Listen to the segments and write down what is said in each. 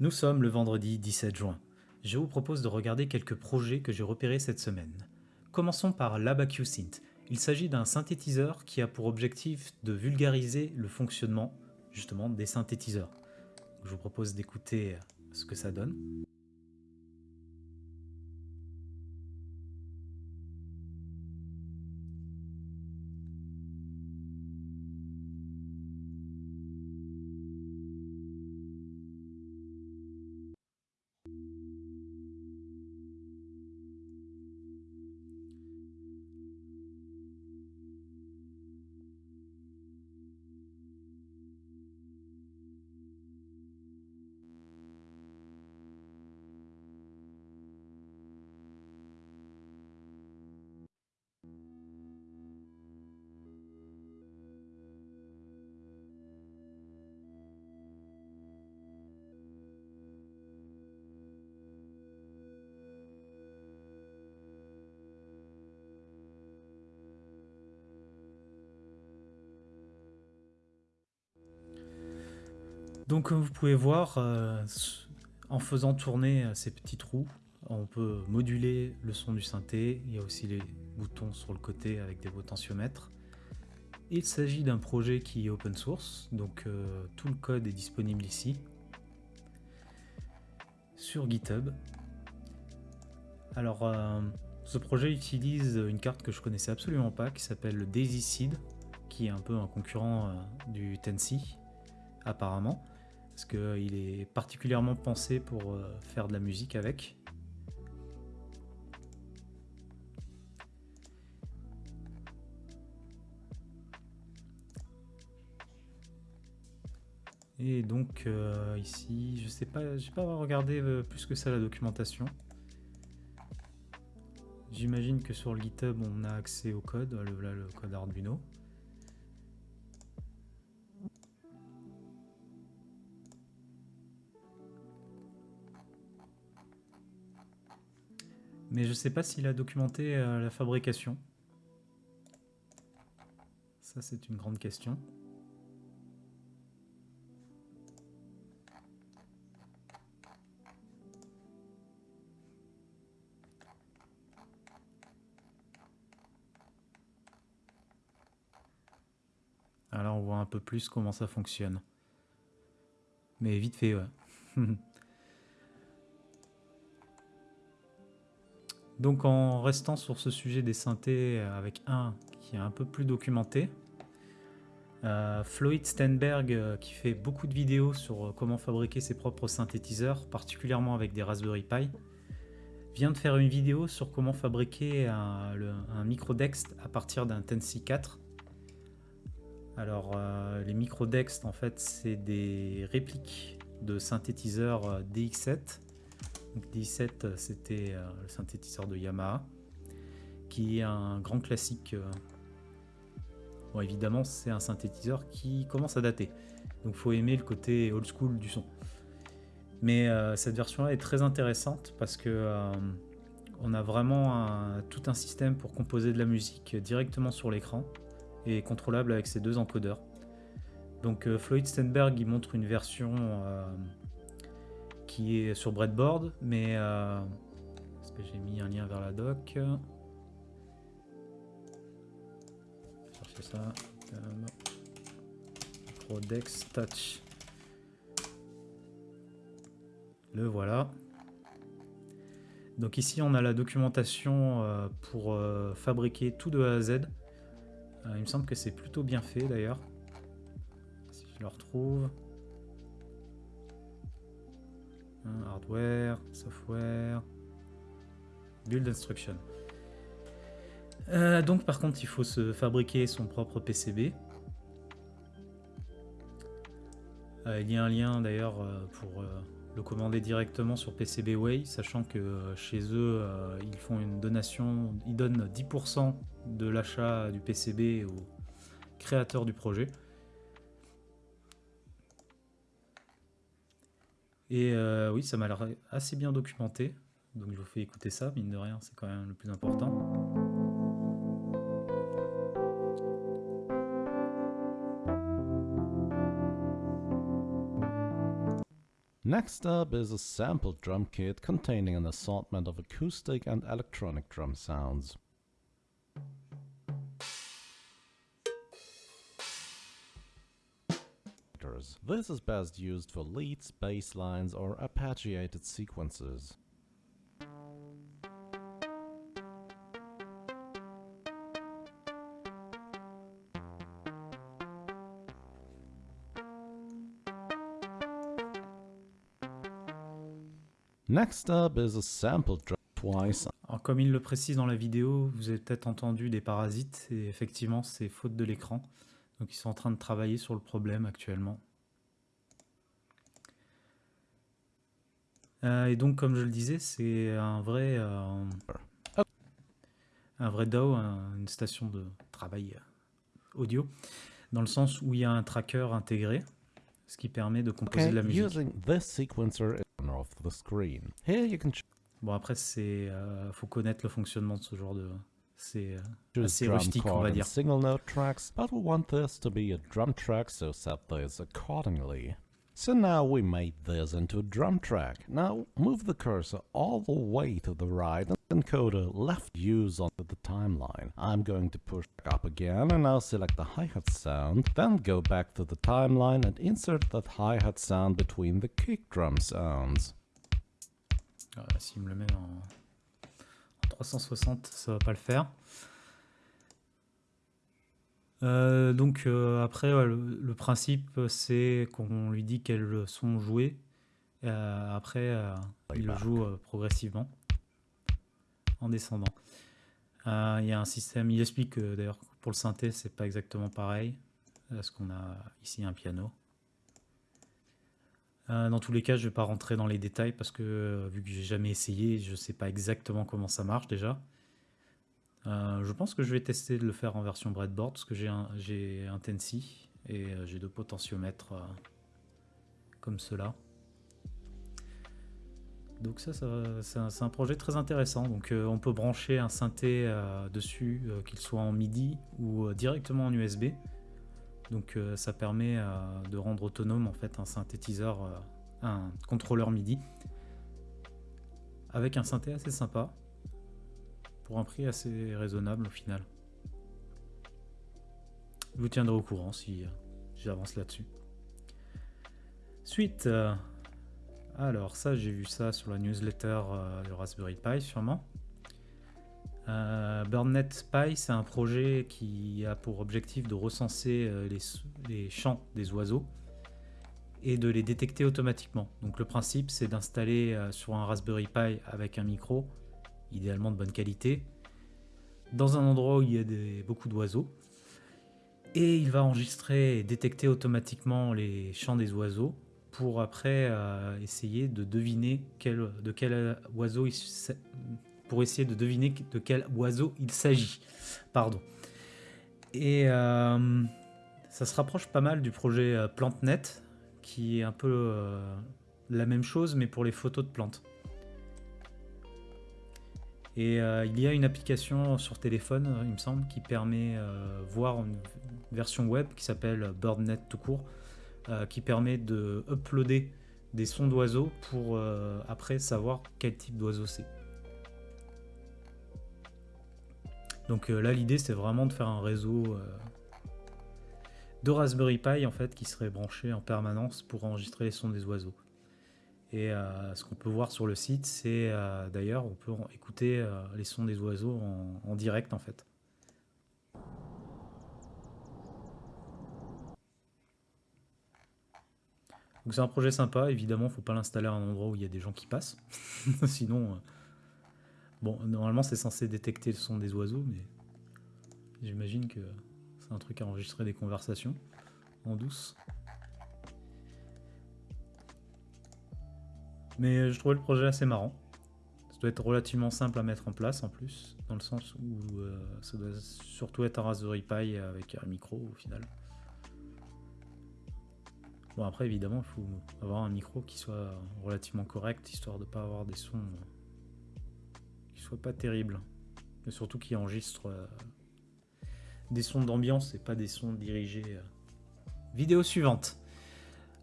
Nous sommes le vendredi 17 juin. Je vous propose de regarder quelques projets que j'ai repérés cette semaine. Commençons par l'ABAQ-Synth. Il s'agit d'un synthétiseur qui a pour objectif de vulgariser le fonctionnement justement des synthétiseurs. Je vous propose d'écouter ce que ça donne. Donc comme vous pouvez voir, euh, en faisant tourner euh, ces petits trous, on peut moduler le son du synthé. Il y a aussi les boutons sur le côté avec des potentiomètres. Il s'agit d'un projet qui est open source, donc euh, tout le code est disponible ici sur GitHub. Alors, ce projet utilise une carte que je connaissais absolument pas, qui s'appelle le Daisy Seed, qui est un peu un concurrent du Tensi, apparemment parce qu'il est particulièrement pensé pour euh, faire de la musique avec. Et donc euh, ici, je sais pas, j'ai pas regardé euh, plus que ça la documentation. J'imagine que sur le GitHub on a accès au code, le code Arduino. Mais je ne sais pas s'il a documenté euh, la fabrication. Ça, c'est une grande question. Alors on voit un peu plus comment ça fonctionne. Mais vite fait, ouais. Donc en restant sur ce sujet des synthés euh, avec un qui est un peu plus documenté, euh, Floyd Stenberg, euh, qui fait beaucoup de vidéos sur comment fabriquer ses propres synthétiseurs, particulièrement avec des Raspberry Pi, vient de faire une vidéo sur comment fabriquer un, micro Dext à partir d'un Tensy 4. Alors les micro Dext en fait c'est des répliques de synthétiseurs DX7 D7, c'était euh, le synthétiseur de Yamaha, qui est un grand classique. Euh. Bon, évidemment, c'est un synthétiseur qui commence à dater. Donc, faut aimer le côté old school du son. Mais euh, cette version-là est très intéressante parce que on a vraiment tout un système pour composer de la musique directement sur l'écran et contrôlable avec ces deux encodeurs. Donc Floyd Stenberg il montre une version qui est sur breadboard, mais euh, est-ce que j'ai mis un lien vers la doc? Chercher ça. Prodex Touch. Le voilà. Donc ici on a la documentation euh, pour euh, fabriquer tout de A à Z. il me semble que c'est plutôt bien fait d'ailleurs. Si je le retrouve. Hein, hardware, software, build instruction. Euh, donc par contre, il faut se fabriquer son propre PCB. Euh, il y a un lien d'ailleurs euh, pour le commander directement sur PCBWay, sachant que chez eux, ils font une donation, ils donnent 10% de l'achat du PCB au créateur du projet. Et euh, oui, ça m'a l'air assez bien documenté. Donc je vous fais écouter ça, mine de rien, c'est quand même le plus important. Next up is a sample drum kit containing an assortment of acoustic and electronic drum sounds. This is best used for leads, bass lines or arpeggiated sequences. Next up is a sample drum twice. Alors comme il le précise dans la vidéo, vous avez peut-être entendu des parasites, et effectivement c'est faute de l'écran. Donc ils sont en train de travailler sur le problème actuellement. Euh, et donc comme je le disais, c'est un vrai, euh, un vrai un- une station de travail audio, dans le sens où il y a un tracker intégré, ce qui permet de composer Okay, de la musique. using this sequencer in corner of the screen. Here you can Bon après c'est, euh, faut connaître le fonctionnement de ce genre de, c'est euh, assez rustique on va dire. single note tracks, but we want this to be a drum track, so set this accordingly. So now we made this into a drum track. Now move the cursor all the way to the right and encode a left use onto the timeline. I'm going to push up again and now select the hi-hat sound, then go back to the timeline and insert that hi-hat sound between the kick drum sounds. Ah, S'il me le met en 360, ça va pas le faire. Euh, donc euh, après, ouais, le, le principe, c'est qu'on lui dit quels sont joués. Euh, après, euh, il le joue progressivement en descendant. Il y a un système, il explique que d'ailleurs pour le synthé, c'est pas exactement pareil, parce qu'on a ici un piano. Euh, dans tous les cas, je vais pas rentrer dans les détails parce que euh, vu que j'ai jamais essayé, je sais pas exactement comment ça marche déjà. Euh, je pense que je vais tester de le faire en version breadboard parce que j'ai un, Tensy et j'ai deux potentiomètres comme cela. Donc ça, c'est un, projet très intéressant. Donc on peut brancher un synthé dessus, qu'il soit en MIDI ou directement en USB. Donc euh, ça permet euh, de rendre autonome en fait un synthétiseur, euh, un contrôleur MIDI avec un synthé assez sympa pour un prix assez raisonnable au final. Je vous tiendrai au courant si j'avance là-dessus. Suite, alors ça j'ai vu ça sur la newsletter de Raspberry Pi sûrement. Euh, BirdNet Pi, c'est un projet qui a pour objectif de recenser euh, les, les chants des oiseaux et de les détecter automatiquement. Donc le principe, c'est d'installer euh, sur un Raspberry Pi avec un micro, idéalement de bonne qualité, dans un endroit où il y a beaucoup d'oiseaux. Et il va enregistrer et détecter automatiquement les chants des oiseaux pour après euh, essayer de deviner de quel oiseau il s- pour essayer de deviner de quel oiseau il s'agit. Pardon. Et euh, ça se rapproche pas mal du projet euh, PlanteNet, qui est un peu euh, la même chose, mais pour les photos de plantes. Et il y a une application sur téléphone, il me semble, qui permet euh, voir une version web qui s'appelle BirdNet tout court, qui permet de uploader des sons d'oiseaux pour après savoir quel type d'oiseau c'est. Donc euh, là, l'idée, c'est vraiment de faire un réseau euh, de Raspberry Pi en fait qui serait branché en permanence pour enregistrer les sons des oiseaux. Et euh, ce qu'on peut voir sur le site, c'est d'ailleurs, on peut écouter les sons des oiseaux en, direct en fait. Donc c'est un projet sympa, évidemment, faut pas l'installer à un endroit où il y a des gens qui passent. Sinon, bon, normalement c'est censé détecter le son des oiseaux, mais j'imagine que c'est un truc à enregistrer des conversations en douce. Mais euh, je trouvais le projet assez marrant. Ça doit être relativement simple à mettre en place en plus, dans le sens où euh, ça doit surtout être un Raspberry Pi avec un micro au final. Bon après évidemment il faut avoir un micro qui soit relativement correct, histoire de pas avoir des sons pas terribles. Et surtout qui enregistrent euh, des sons d'ambiance et pas des sons dirigés. euh. Vidéo suivante.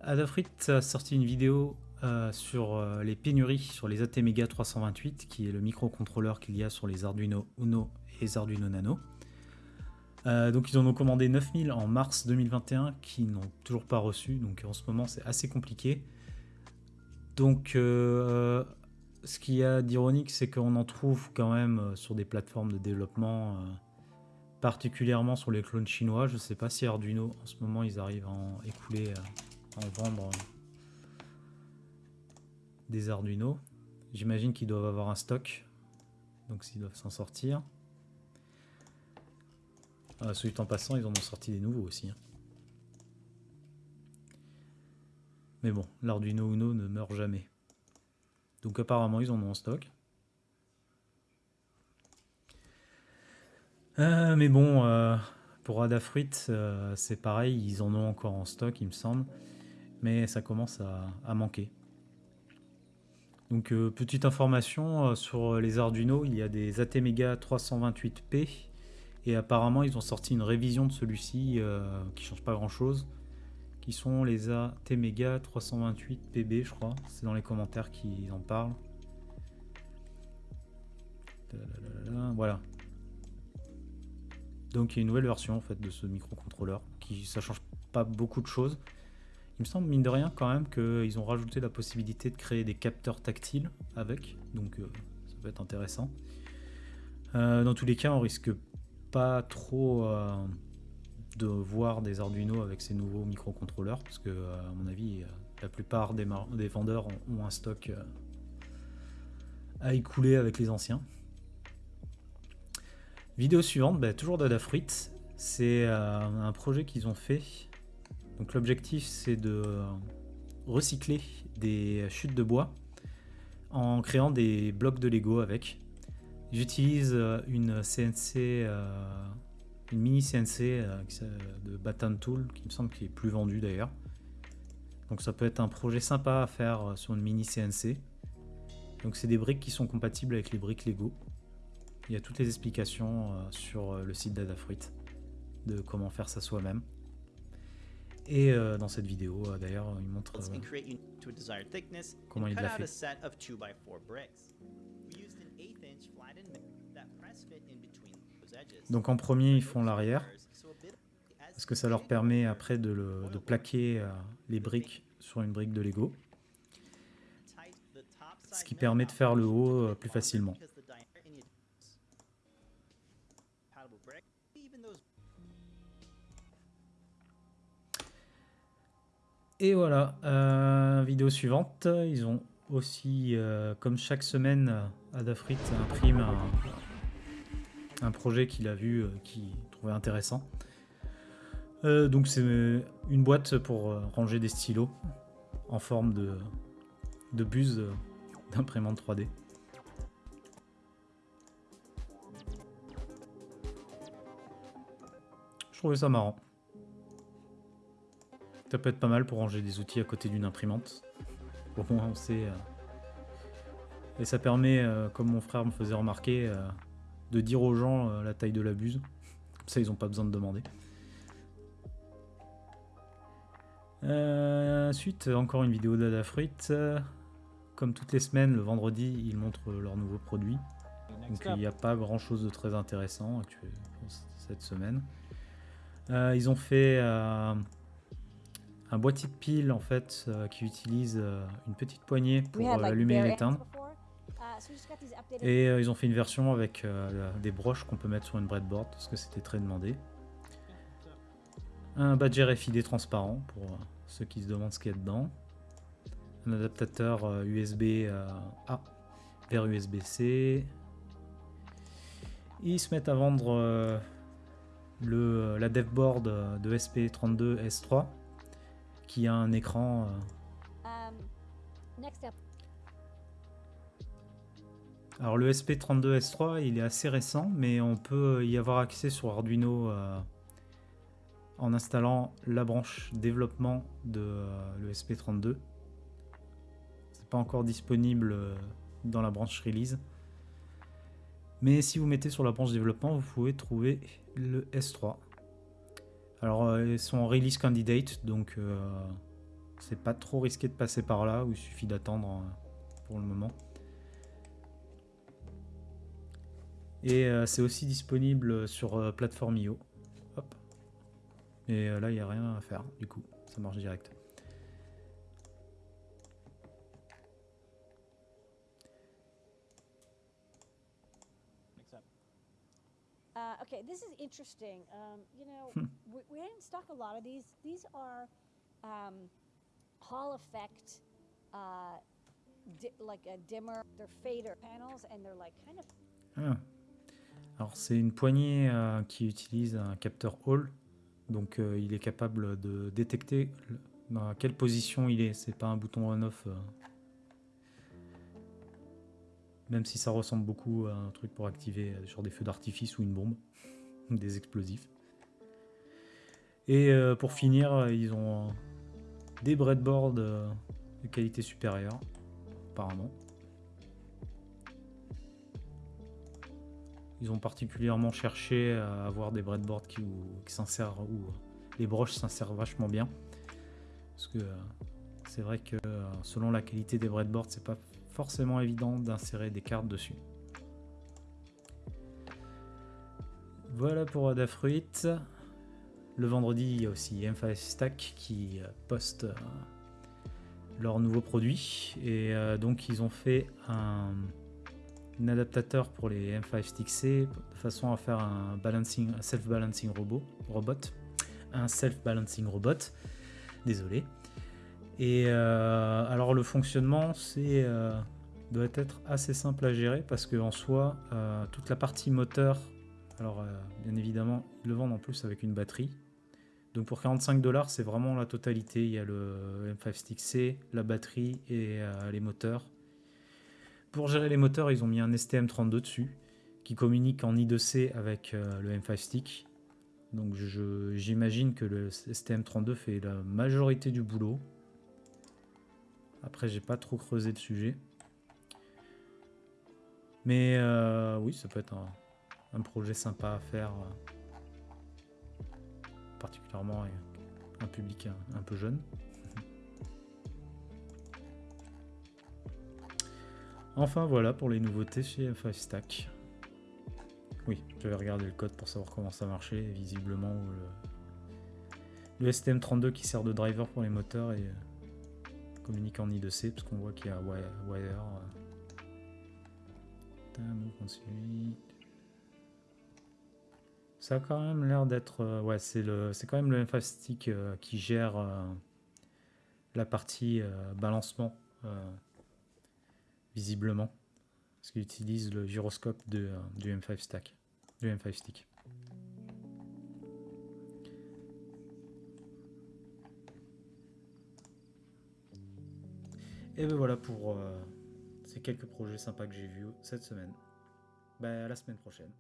Adafruit a sorti une vidéo euh, sur les pénuries sur les ATmega 328, qui est le microcontrôleur qu'il y a sur les Arduino Uno et les Arduino Nano. Donc ils en ont commandé 9000 en mars 2021 qui n'ont toujours pas reçu, donc en ce moment c'est assez compliqué. Donc ce qu'il y a d'ironique c'est qu'on en trouve quand même sur des plateformes de développement, particulièrement sur les clones chinois. Je ne sais pas si Arduino en ce moment ils arrivent à en écouler, à en vendre des Arduino. J'imagine qu'ils doivent avoir un stock, donc s'ils doivent s'en sortir. Ah, celui en passant, ils en ont sorti des nouveaux aussi. Hein. Mais bon, l'Arduino Uno ne meurt jamais. Donc apparemment, ils en ont en stock. Euh, mais bon, euh, pour Adafruit, euh, c'est pareil, ils en ont encore en stock, il me semble. Mais ça commence à manquer. Donc petite information sur les Arduino, il y a des ATmega 328P et apparemment ils ont sorti une révision de celui-ci qui change pas grand chose qui sont les ATmega 328PB je crois, c'est dans les commentaires qu'ils en parlent. Voilà. Donc il y a une nouvelle version en fait de ce microcontrôleur qui ça change pas beaucoup de choses. Il me semble, mine de rien, quand même, qu'ils ont rajouté la possibilité de créer des capteurs tactiles avec, donc euh, ça peut être intéressant. Euh, dans tous les cas, on risque pas trop euh, de voir des Arduino avec ces nouveaux microcontrôleurs, parce que, à mon avis, la plupart des, vendeurs ont, un stock à écouler avec les anciens. Vidéo suivante, bah, toujours d'Adafruit. C'est un projet qu'ils ont fait donc l'objectif c'est de recycler des chutes de bois en créant des blocs de Lego avec. J'utilise euh, une CNC, euh, une mini CNC euh, de Baton Tool qui me semble qui est plus vendue d'ailleurs. Donc ça peut être un projet sympa à faire sur une mini CNC. Donc c'est des briques qui sont compatibles avec les briques Lego. Il y a toutes les explications sur le site d'Adafruit de comment faire ça soi-même. Et euh, dans cette vidéo, euh, d'ailleurs, il montre euh, comment il l'a fait. Donc en premier, ils font l'arrière, parce que ça leur permet après de, plaquer les briques sur une brique de Lego, ce qui permet de faire le haut plus facilement. Et voilà, euh, vidéo suivante. Ils ont aussi, euh, comme chaque semaine, Adafruit imprime un, un projet qu'il a vu, euh, qu'il trouvait intéressant. donc c'est une boîte pour ranger des stylos en forme de, de buse d'imprimante 3D. Je trouvais ça marrant. Ça peut être pas mal pour ranger des outils à côté d'une imprimante. Au moins on sait... Euh, et ça permet, euh, comme mon frère me faisait remarquer, euh, de dire aux gens la taille de la buse. Comme ça ils n'ont pas besoin de demander. ensuite, encore une vidéo d'Adafruit. Comme toutes les semaines, le vendredi, ils montrent leurs nouveaux produits. Donc il n'y a pas grand chose de très intéressant cette semaine. ils ont fait un boîtier de pile en fait euh, qui utilise euh, une petite poignée pour euh, allumer et l'éteindre. Et ils ont fait une version avec des broches qu'on peut mettre sur une breadboard parce que c'était très demandé. Un badge RFID transparent pour ceux qui se demandent ce qu'il y a dedans. Un adaptateur USB A vers USB-C. Ils se mettent à vendre le, la devboard de SP32S3 qui a un écran. Euh. Alors le SP32S3, il est assez récent, mais on peut y avoir accès sur Arduino euh, en installant la branche développement de euh, le SP32. C'est pas encore disponible dans la branche release. Mais si vous mettez sur la branche développement, vous pouvez trouver le S3. Alors, euh, ils sont en release candidate, donc euh, c'est pas trop risqué de passer par là, ou il suffit d'attendre euh, pour le moment. Et euh, c'est aussi disponible sur euh, plateforme IO. Hop. Et euh, là, il n'y a rien à faire, du coup, ça marche direct. Uh, okay, this is interesting. Um, you know, Hmm. we, we didn't stock a lot of these. These are um, Hall effect, uh, di- like a dimmer. They're fader panels, and they're like kind of Ah. Alors c'est une poignée euh, qui utilise un capteur Hall, donc euh, il est capable de détecter dans quelle position il est. C'est pas un bouton on/off. euh. Même si ça ressemble beaucoup à un truc pour activer sur des feux d'artifice ou une bombe, des explosifs. Et pour finir, ils ont des breadboards de qualité supérieure, apparemment. Ils ont particulièrement cherché à avoir des breadboards qui, s'insèrent, où euh, les broches s'insèrent vachement bien. Parce que euh, c'est vrai que euh, selon la qualité des breadboards, c'est pas forcément évident d'insérer des cartes dessus. Voilà pour Adafruit. Le vendredi, il y a aussi M5 Stack qui poste leurs nouveaux produits. Et donc, ils ont fait un, un adaptateur pour les M5 Stick C de façon à faire un balancing, un self-balancing robot, robot, un self-balancing robot. Désolé. Et euh, alors le fonctionnement, c'est euh, doit être assez simple à gérer parce que en soi, euh, toute la partie moteur, alors bien évidemment, ils le vendent en plus avec une batterie. Donc pour 45 dollars, c'est vraiment la totalité. Il y a le M5 Stick C, la batterie et les moteurs. Pour gérer les moteurs, ils ont mis un STM32 dessus qui communique en I2C avec euh, le M5 Stick. Donc j'imagine que le STM32 fait la majorité du boulot. Après, j'ai pas trop creusé le sujet. Mais euh, oui, ça peut être un, projet sympa à faire. euh, particulièrement avec un public un peu jeune. Enfin voilà pour les nouveautés chez F5 Stack. Oui, je vais regarder le code pour savoir comment ça marchait. Visiblement, le, le STM32 qui sert de driver pour les moteurs et euh, communique en I2C parce qu'on voit qu'il y a wire. euh. Ça a quand même l'air d'être. euh, ouais, c'est le, c'est quand même le M5 Stick qui gère la partie balancement, visiblement. Parce qu'il utilise le gyroscope de, euh, du M5 Stack, du M5 Stick. Et ben voilà pour euh, ces quelques projets sympas que j'ai vus cette semaine. Ben, à la semaine prochaine.